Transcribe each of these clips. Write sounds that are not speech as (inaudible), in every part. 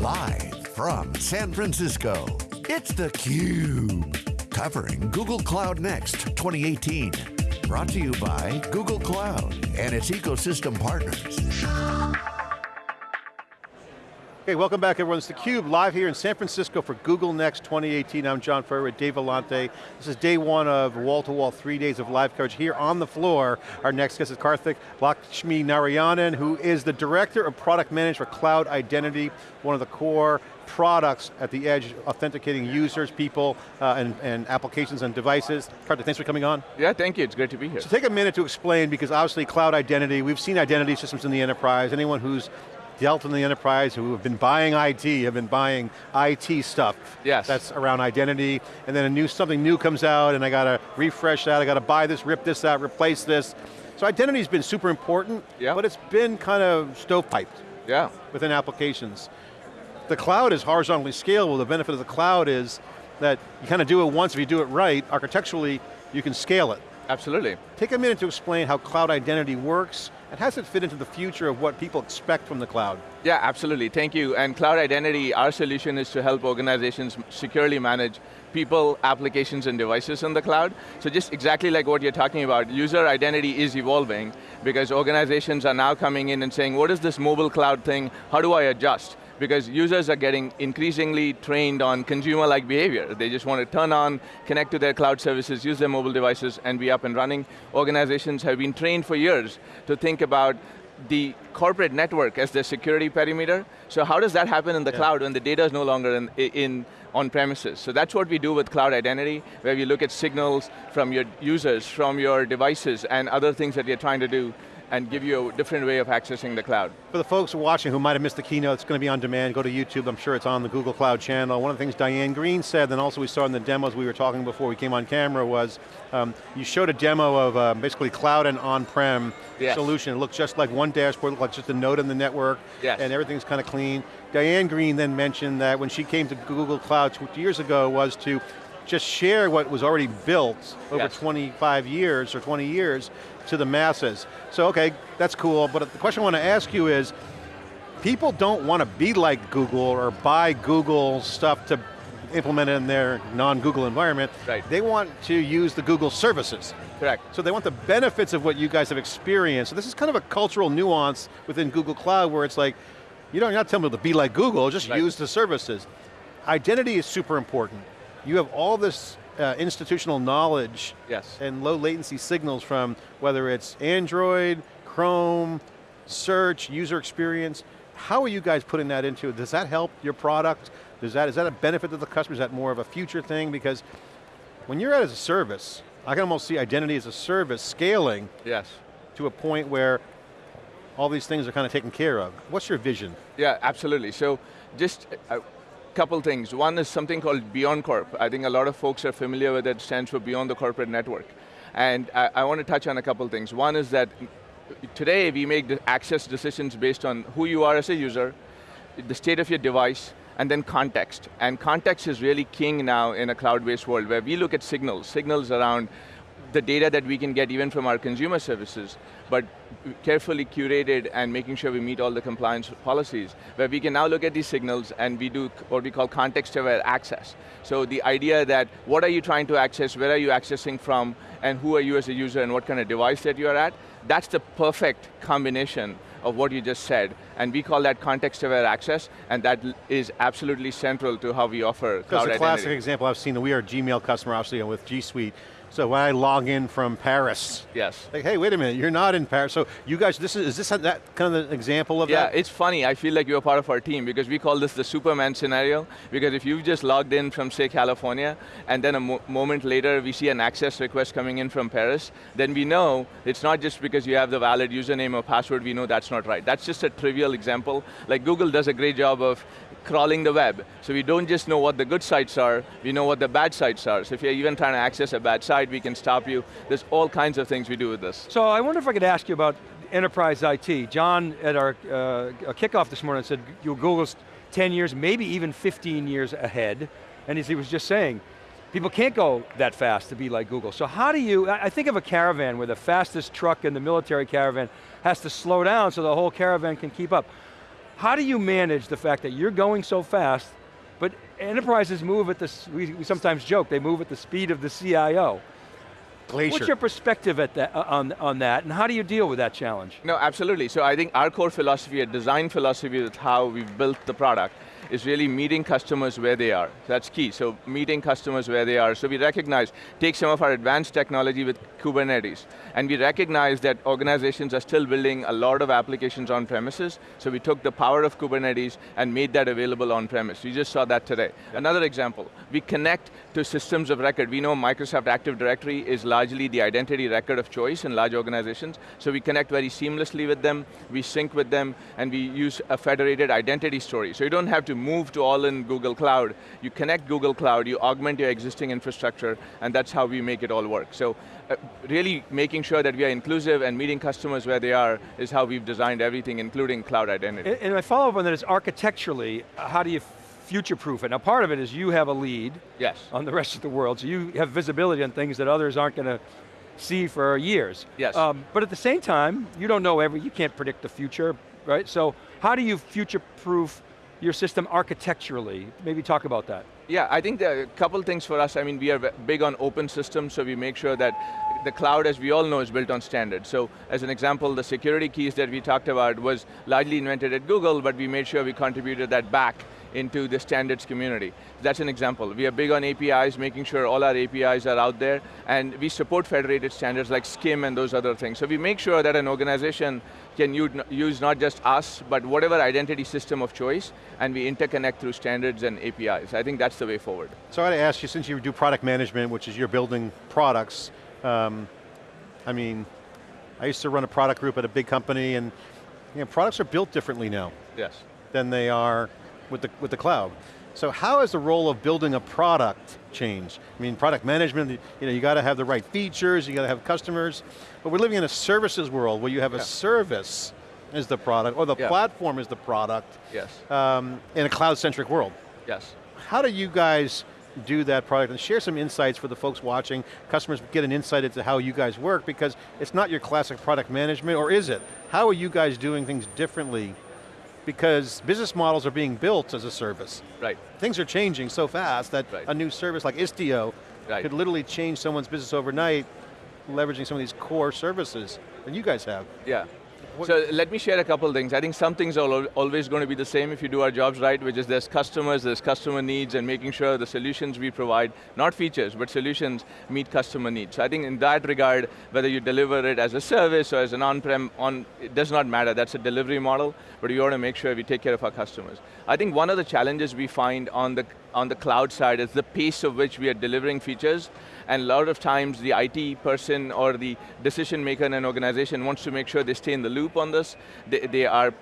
Live from San Francisco, it's theCUBE. Covering Google Cloud Next 2018. Brought to you by Google Cloud and its ecosystem partners. Okay, welcome back everyone. It's theCUBE, live here in San Francisco for Google Next 2018. I'm John Furrier with Dave Vellante. This is day one of wall-to-wall, -wall, three days of live coverage here on the floor. Our next guest is Karthik Lakshmi Narayanan, who is the Director of Product Management for Cloud Identity, one of the core products at the edge, authenticating users, people, uh, and, and, applications and devices. Karthik, thanks for coming on. Yeah, thank you, it's great to be here. So take a minute to explain, because obviously cloud identity, we've seen identity systems in the enterprise, anyone who's dealt in the enterprise who have been buying IT, have been buying IT stuff. Yes. That's around identity, and then a new, something new comes out and I got to refresh that, I got to buy this, rip this out, replace this. So identity's been super important, yeah. but it's been kind of stovepiped yeah. within applications. The cloud is horizontally scalable. The benefit of the cloud is that you kind of do it once, if you do it right, architecturally, you can scale it. Absolutely. Take a minute to explain how cloud identity works, and how does it fit into the future of what people expect from the cloud? Yeah, absolutely, thank you. And cloud identity, our solution is to help organizations securely manage people, applications, and devices in the cloud. So just exactly like what you're talking about, user identity is evolving because organizations are now coming in and saying, what is this mobile cloud thing? How do I adjust? Because users are getting increasingly trained on consumer-like behavior. They just want to turn on, connect to their cloud services, use their mobile devices, and be up and running. Organizations have been trained for years to think about the corporate network as their security perimeter. So how does that happen in the yeah. cloud when the data is no longer in, in on premises? So that's what we do with cloud identity, where we look at signals from your users, from your devices, and other things that you're trying to do and give you a different way of accessing the cloud. For the folks watching who might have missed the keynote, it's going to be on demand, go to YouTube, I'm sure it's on the Google Cloud channel. One of the things Diane Greene said, and also we saw in the demos we were talking before we came on camera was, um, you showed a demo of uh, basically cloud and on-prem yes. solution. It looked just like one dashboard, looked like just a node in the network, yes. and everything's kind of clean. Diane Greene then mentioned that when she came to Google Cloud two years ago was to just share what was already built over yes. 25 years or 20 years to the masses. So okay, that's cool, but the question I want to ask you is, people don't want to be like Google or buy Google stuff to implement in their non-Google environment. Right. They want to use the Google services. Correct. So they want the benefits of what you guys have experienced. So this is kind of a cultural nuance within Google Cloud where it's like, you don't, you're not telling people to be like Google, just right. use the services. Identity is super important. You have all this uh, institutional knowledge yes. and low latency signals from whether it's Android, Chrome, search, user experience. How are you guys putting that into, it? does that help your product? Does that, is that a benefit to the customer? Is that more of a future thing? Because when you're at as a service, I can almost see identity as a service scaling yes. to a point where all these things are kind of taken care of. What's your vision? Yeah, absolutely. So just, uh, couple things. One is something called BeyondCorp. I think a lot of folks are familiar with it, stands for Beyond the Corporate Network. And I, I want to touch on a couple things. One is that today we make access decisions based on who you are as a user, the state of your device, and then context. And context is really king now in a cloud-based world where we look at signals, signals around the data that we can get even from our consumer services, but carefully curated and making sure we meet all the compliance policies, where we can now look at these signals and we do what we call context-aware access. So the idea that what are you trying to access, where are you accessing from, and who are you as a user and what kind of device that you're at, that's the perfect combination of what you just said, and we call that context-aware access, and that is absolutely central to how we offer cloud That's a classic example I've seen, we are a Gmail customer, obviously, with G Suite, so when I log in from Paris, yes. like, hey, wait a minute, you're not in Paris. So you guys, this is, is this that kind of an example of yeah, that? Yeah, it's funny. I feel like you're part of our team because we call this the Superman scenario. Because if you've just logged in from, say, California, and then a mo moment later we see an access request coming in from Paris, then we know it's not just because you have the valid username or password, we know that's not right. That's just a trivial example. Like Google does a great job of crawling the web. So we don't just know what the good sites are, we know what the bad sites are. So if you're even trying to access a bad site, we can stop you. There's all kinds of things we do with this. So I wonder if I could ask you about enterprise IT. John, at our uh, kickoff this morning, said you Google's 10 years, maybe even 15 years ahead. And as he was just saying, people can't go that fast to be like Google. So how do you, I think of a caravan where the fastest truck in the military caravan has to slow down so the whole caravan can keep up. How do you manage the fact that you're going so fast, but enterprises move at the, we, we sometimes joke, they move at the speed of the CIO. Glacier. What's your perspective at that, uh, on, on that, and how do you deal with that challenge? No, absolutely. So I think our core philosophy, a design philosophy is how we've built the product, is really meeting customers where they are. That's key, so meeting customers where they are. So we recognize, take some of our advanced technology with Kubernetes, and we recognize that organizations are still building a lot of applications on premises, so we took the power of Kubernetes and made that available on premise. You just saw that today. Another example, we connect to systems of record. We know Microsoft Active Directory is largely the identity record of choice in large organizations, so we connect very seamlessly with them, we sync with them, and we use a federated identity story. So you don't have to move to all in Google Cloud. You connect Google Cloud, you augment your existing infrastructure, and that's how we make it all work. So uh, really making sure that we are inclusive and meeting customers where they are is how we've designed everything, including cloud identity. And, and my follow-up on that is architecturally, uh, how do you future-proof it? Now part of it is you have a lead yes. on the rest of the world, so you have visibility on things that others aren't going to see for years. Yes. Um, but at the same time, you don't know every, you can't predict the future, right? So how do you future-proof your system architecturally? Maybe talk about that. Yeah, I think there are a couple things for us. I mean, we are big on open systems, so we make sure that the cloud, as we all know, is built on standards. So, as an example, the security keys that we talked about was largely invented at Google, but we made sure we contributed that back into the standards community. That's an example. We are big on APIs, making sure all our APIs are out there, and we support federated standards like SCIM and those other things. So we make sure that an organization can use not just us, but whatever identity system of choice, and we interconnect through standards and APIs. I think that's the way forward. So I got to ask you, since you do product management, which is you're building products, um, I mean, I used to run a product group at a big company, and you know, products are built differently now. Yes. Than they are with the, with the cloud. So how has the role of building a product changed? I mean, product management, you know, you got to have the right features, you got to have customers, but we're living in a services world where you have yeah. a service as the product, or the yeah. platform is the product. Yes. Um, in a cloud-centric world. Yes. How do you guys do that product and share some insights for the folks watching, customers get an insight into how you guys work because it's not your classic product management, or is it? How are you guys doing things differently because business models are being built as a service. Right. Things are changing so fast that right. a new service like Istio right. could literally change someone's business overnight, leveraging some of these core services that you guys have. Yeah. So let me share a couple things. I think some things are always going to be the same if you do our jobs right, which is there's customers, there's customer needs, and making sure the solutions we provide, not features, but solutions meet customer needs. So I think in that regard, whether you deliver it as a service or as an on-prem, on, it does not matter, that's a delivery model, but you want to make sure we take care of our customers. I think one of the challenges we find on the, on the cloud side is the pace of which we are delivering features and a lot of times the IT person or the decision maker in an organization wants to make sure they stay in the loop on this. They, they are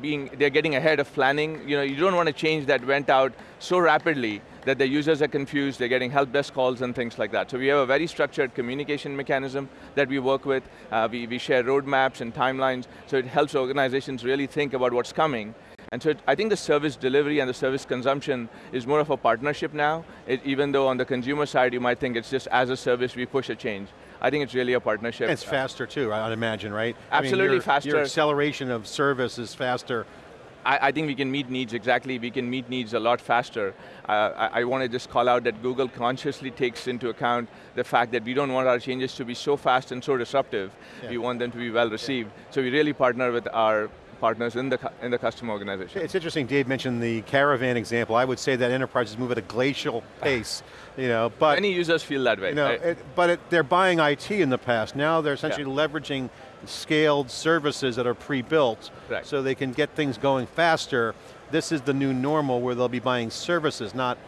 being, they're getting ahead of planning. You know, you don't want to change that went out so rapidly that the users are confused, they're getting help desk calls and things like that. So we have a very structured communication mechanism that we work with. Uh, we, we share roadmaps and timelines, so it helps organizations really think about what's coming and so it, I think the service delivery and the service consumption is more of a partnership now, it, even though on the consumer side you might think it's just as a service we push a change. I think it's really a partnership. And it's faster too, I'd imagine, right? Absolutely I mean, your, faster. Your acceleration of service is faster. I, I, think we can meet needs exactly, we can meet needs a lot faster. Uh, I, I want to just call out that Google consciously takes into account the fact that we don't want our changes to be so fast and so disruptive. Yeah. We want them to be well received. Yeah. So we really partner with our partners in the, in the customer organization. It's interesting, Dave mentioned the caravan example. I would say that enterprises move at a glacial ah. pace, you know, but- Many users feel that way. You know, right? it, but it, they're buying IT in the past. Now they're essentially yeah. leveraging scaled services that are pre-built right. so they can get things going faster. This is the new normal where they'll be buying services, not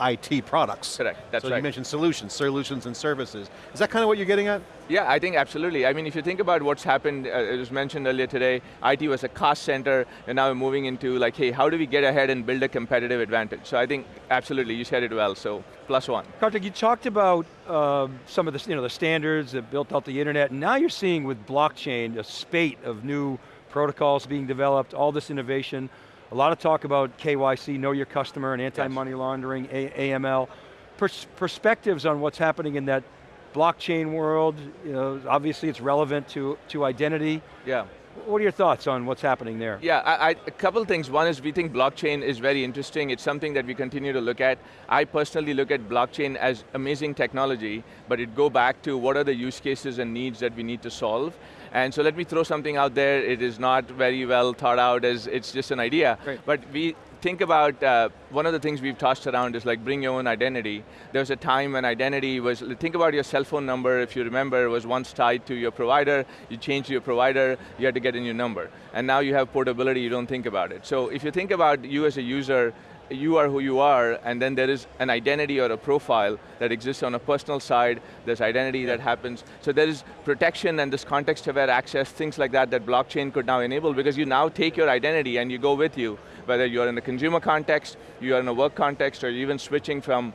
IT products. Correct, that's so right. you mentioned solutions, solutions and services. Is that kind of what you're getting at? Yeah, I think absolutely. I mean, if you think about what's happened, uh, it was mentioned earlier today, IT was a cost center, and now we're moving into like, hey, how do we get ahead and build a competitive advantage? So I think, absolutely, you said it well, so plus one. Karthik, you talked about um, some of the, you know, the standards that built out the internet, and now you're seeing with blockchain a spate of new protocols being developed, all this innovation. A lot of talk about KYC, know your customer, and anti-money laundering, A AML. Pers perspectives on what's happening in that blockchain world, you know, obviously it's relevant to, to identity. Yeah. What are your thoughts on what's happening there? Yeah, I, I, a couple things. One is we think blockchain is very interesting. It's something that we continue to look at. I personally look at blockchain as amazing technology, but it go back to what are the use cases and needs that we need to solve. And so let me throw something out there. It is not very well thought out as it's just an idea. But we think about, uh, one of the things we've tossed around is like bring your own identity. There was a time when identity was, think about your cell phone number, if you remember, was once tied to your provider, you changed your provider, you had to get a new number. And now you have portability, you don't think about it. So if you think about you as a user, you are who you are, and then there is an identity or a profile that exists on a personal side, there's identity that happens. So there is protection and this context-aware access, things like that that blockchain could now enable because you now take your identity and you go with you, whether you're in a consumer context, you're in a work context, or even switching from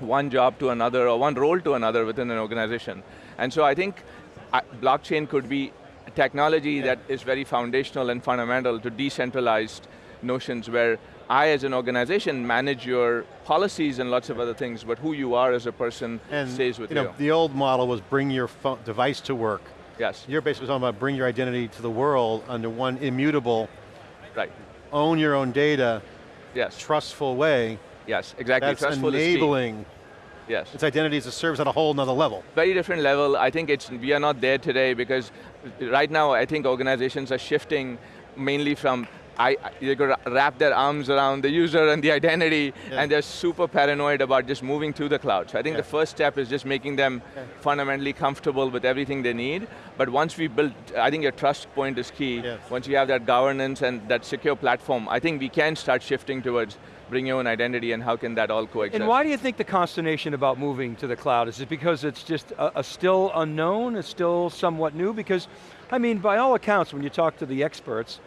one job to another or one role to another within an organization. And so I think uh, blockchain could be technology yeah. that is very foundational and fundamental to decentralized notions where I as an organization manage your policies and lots of other things, but who you are as a person and, stays with you. Know, you. The old model was bring your phone, device to work. Yes. You're basically talking about bring your identity to the world under one immutable, right. own your own data, yes. trustful way. Yes, exactly. That's trustful enabling Yes. It's identity as a service at a whole another level. Very different level. I think it's, we are not there today because right now I think organizations are shifting mainly from I, they're going to wrap their arms around the user and the identity, yeah. and they're super paranoid about just moving to the cloud. So I think yeah. the first step is just making them yeah. fundamentally comfortable with everything they need. But once we build, I think your trust point is key. Yes. Once you have that governance and that secure platform, I think we can start shifting towards bring your own identity and how can that all coexist. And why do you think the consternation about moving to the cloud? Is it because it's just a, a still unknown, it's still somewhat new? Because, I mean, by all accounts, when you talk to the experts,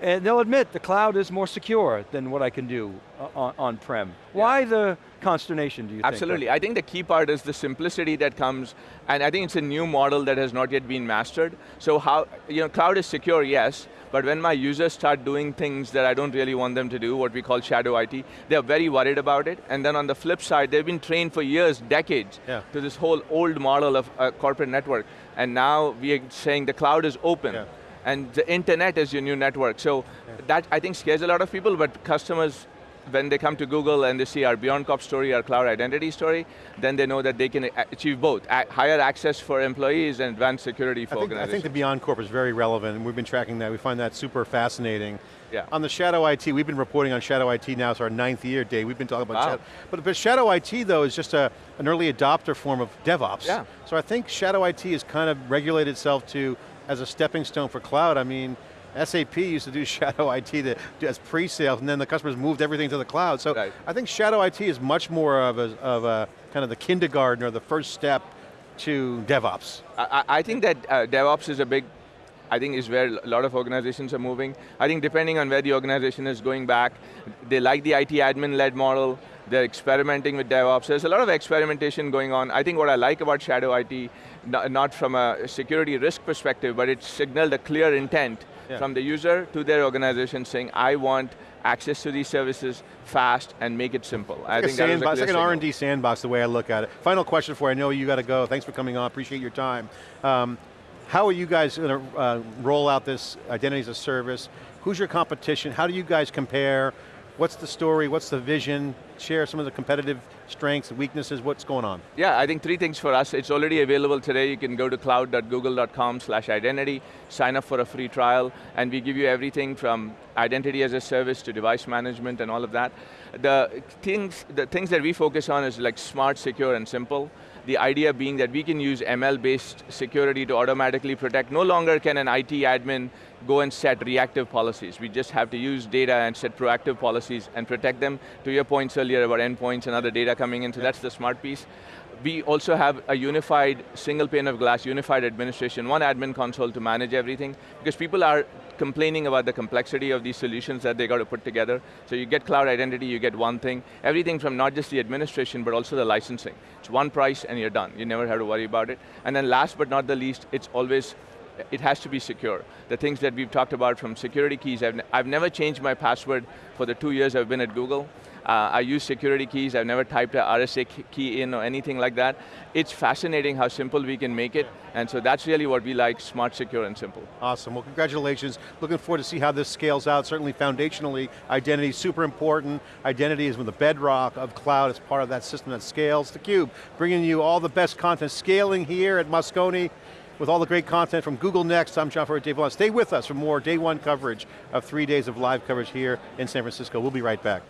and they'll admit the cloud is more secure than what I can do uh, on-prem. On yeah. Why the consternation, do you Absolutely. think? Absolutely, I think the key part is the simplicity that comes, and I think it's a new model that has not yet been mastered. So how, you know, cloud is secure, yes, but when my users start doing things that I don't really want them to do, what we call shadow IT, they're very worried about it, and then on the flip side, they've been trained for years, decades, yeah. to this whole old model of a corporate network, and now we are saying the cloud is open. Yeah and the internet is your new network. So yeah. that I think scares a lot of people, but customers, when they come to Google and they see our BeyondCorp story, our cloud identity story, then they know that they can achieve both, higher access for employees and advanced security for I think, organizations. I think the BeyondCorp is very relevant, and we've been tracking that. We find that super fascinating. Yeah. On the Shadow IT, we've been reporting on Shadow IT now, it's our ninth year, Dave. We've been talking about wow. Shadow. But, but Shadow IT, though, is just a, an early adopter form of DevOps. Yeah. So I think Shadow IT has kind of regulated itself to as a stepping stone for cloud. I mean, SAP used to do (laughs) shadow IT to, as pre-sales, and then the customers moved everything to the cloud. So right. I think shadow IT is much more of a, of a kind of the kindergarten or the first step to DevOps. I, I think that uh, DevOps is a big, I think is where a lot of organizations are moving. I think depending on where the organization is going back, they like the IT admin-led model, they're experimenting with DevOps. There's a lot of experimentation going on. I think what I like about Shadow IT, not from a security risk perspective, but it signaled a clear intent yeah. from the user to their organization saying, I want access to these services fast and make it simple. It's I like think sandbox, it's like an R&D sandbox the way I look at it. Final question for you, I know you got to go. Thanks for coming on, appreciate your time. Um, how are you guys going to uh, roll out this identity as a service? Who's your competition? How do you guys compare? What's the story, what's the vision? Share some of the competitive strengths, weaknesses, what's going on? Yeah, I think three things for us. It's already available today. You can go to cloud.google.com slash identity, sign up for a free trial, and we give you everything from identity as a service to device management and all of that. The things, the things that we focus on is like smart, secure, and simple. The idea being that we can use ML-based security to automatically protect. No longer can an IT admin go and set reactive policies. We just have to use data and set proactive policies and protect them. To your points earlier about endpoints and other data coming in, so yeah. that's the smart piece. We also have a unified, single pane of glass, unified administration, one admin console to manage everything, because people are complaining about the complexity of these solutions that they got to put together. So you get cloud identity, you get one thing, everything from not just the administration, but also the licensing. It's one price and you're done. You never have to worry about it. And then last but not the least, it's always it has to be secure. The things that we've talked about from security keys, I've, I've never changed my password for the two years I've been at Google. Uh, I use security keys, I've never typed a RSA key in or anything like that. It's fascinating how simple we can make it, and so that's really what we like, smart, secure, and simple. Awesome, well congratulations. Looking forward to see how this scales out. Certainly foundationally, identity is super important. Identity is the bedrock of cloud as part of that system that scales. theCUBE, bringing you all the best content, scaling here at Moscone, with all the great content from Google Next. I'm John Furrier, Dave Vellante. Stay with us for more day one coverage of three days of live coverage here in San Francisco. We'll be right back.